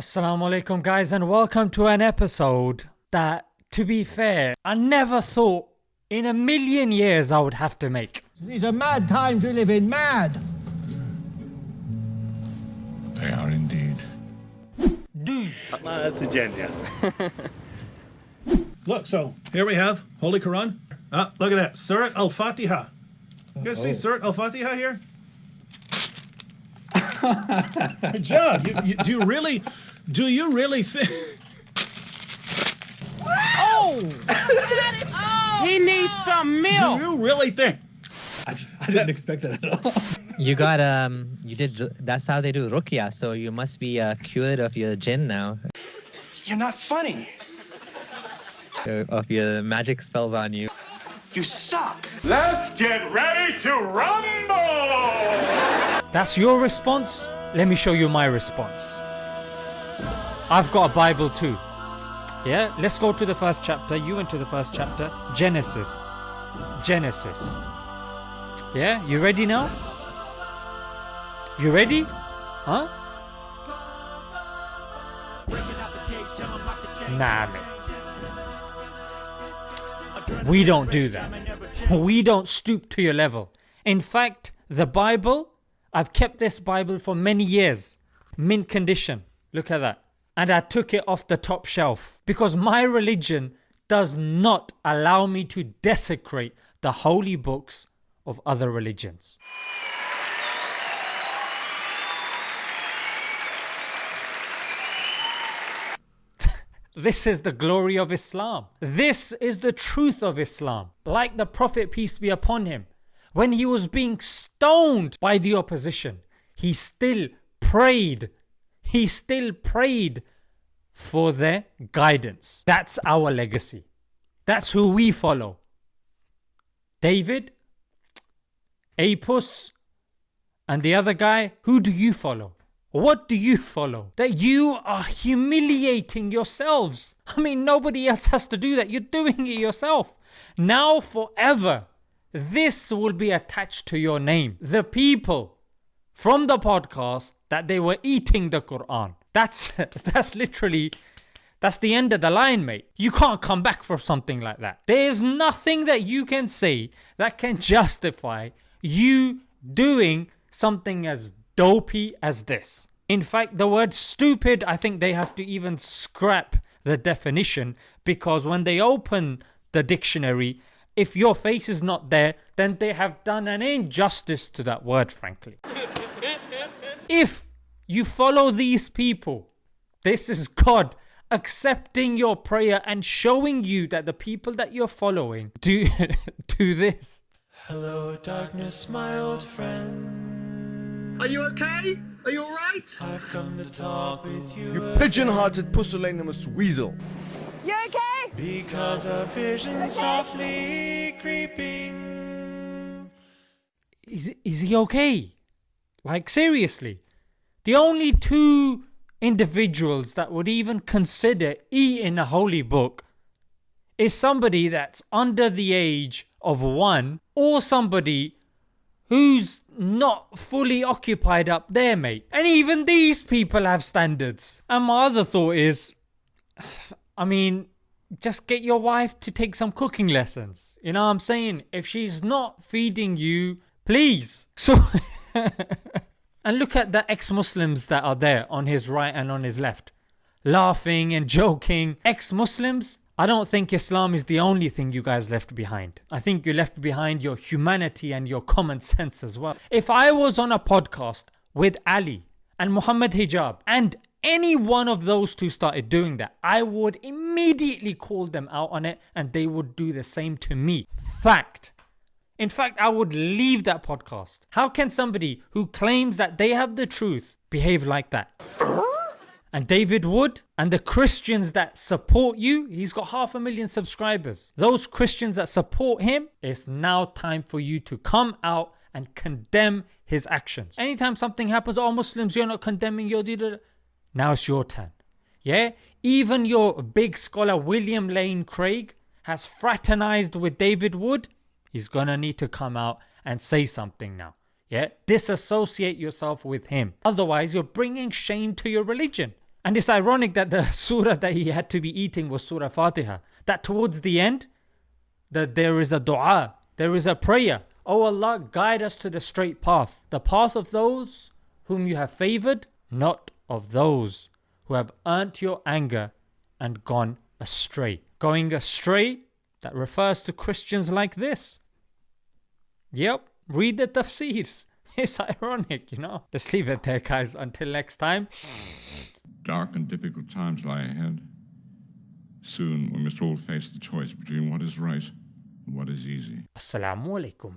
Assalamu alaikum guys and welcome to an episode that to be fair I never thought in a million years I would have to make. These are mad times we live in, mad! They are indeed. Douche. To Jen. Look, so here we have Holy Quran. Ah, look at that. Surat Al Fatiha. You guys see Surat Al Fatiha here? Good job. You, you, do you really, do you really think? Oh! He needs some milk. Do you really think? I, I didn't expect that at all. You got um. You did. That's how they do ruqyah. So you must be uh, cured of your jinn now, You're not funny. uh, of your magic spells on you. You suck. Let's get ready to rumble! That's your response? Let me show you my response. I've got a Bible too. Yeah, let's go to the first chapter. You went to the first chapter. Genesis. Genesis. Yeah, you ready now? You ready? Huh? Nah, man. We don't do that. We don't stoop to your level. In fact, the Bible, I've kept this Bible for many years. Mint condition. Look at that. And I took it off the top shelf because my religion does not allow me to desecrate the holy books of other religions. This is the glory of Islam. This is the truth of Islam. Like the Prophet, peace be upon him, when he was being stoned by the opposition, he still prayed. He still prayed for their guidance. That's our legacy. That's who we follow. David, Apus, and the other guy, who do you follow? What do you follow? That you are humiliating yourselves. I mean, nobody else has to do that. You're doing it yourself. Now, forever, this will be attached to your name. The people from the podcast that they were eating the Quran. That's that's literally that's the end of the line, mate. You can't come back from something like that. There's nothing that you can say that can justify you doing something as dopey as this. In fact, the word stupid, I think they have to even scrap the definition because when they open the dictionary, if your face is not there, then they have done an injustice to that word, frankly. If you follow these people, this is God accepting your prayer and showing you that the people that you're following do do this. Hello, darkness, my old friend. Are you okay? Are you all right? I've come to talk with you, You pigeon-hearted pusillanimous weasel. You okay? because a vision softly creeping. Is is he okay? Like seriously? The only two individuals that would even consider eating a holy book is somebody that's under the age of one or somebody who's not fully occupied up there, mate. And even these people have standards. And my other thought is, I mean, just get your wife to take some cooking lessons. You know what I'm saying? If she's not feeding you, please. So. and look at the ex Muslims that are there on his right and on his left, laughing and joking. Ex Muslims, I don't think Islam is the only thing you guys left behind. I think you left behind your humanity and your common sense as well. If I was on a podcast with Ali and Muhammad Hijab and any one of those two started doing that, I would immediately call them out on it and they would do the same to me. Fact. In fact, I would leave that podcast. How can somebody who claims that they have the truth behave like that? And David Wood and the Christians that support you, he's got half a million subscribers. Those Christians that support him, it's now time for you to come out and condemn his actions. Anytime something happens, oh Muslims, you're not condemning your leader. Now it's your turn. Yeah? Even your big scholar William Lane Craig has fraternized with David Wood. He's gonna need to come out and say something now. Yeah? Disassociate yourself with him. Otherwise, you're bringing shame to your religion. And it's ironic that the surah that he had to be eating was Surah Fatiha. That towards the end, that there is a dua, there is a prayer. Oh Allah, guide us to the straight path, the path of those whom you have favored, not of those who have earned your anger and gone astray. Going astray, that refers to Christians like this. Yep, read the tafsirs. It's ironic, you know. Let's leave it there, guys. Until next time. Dark and difficult times lie ahead. Soon we must all face the choice between what is right and what is easy. Assalamu alaikum.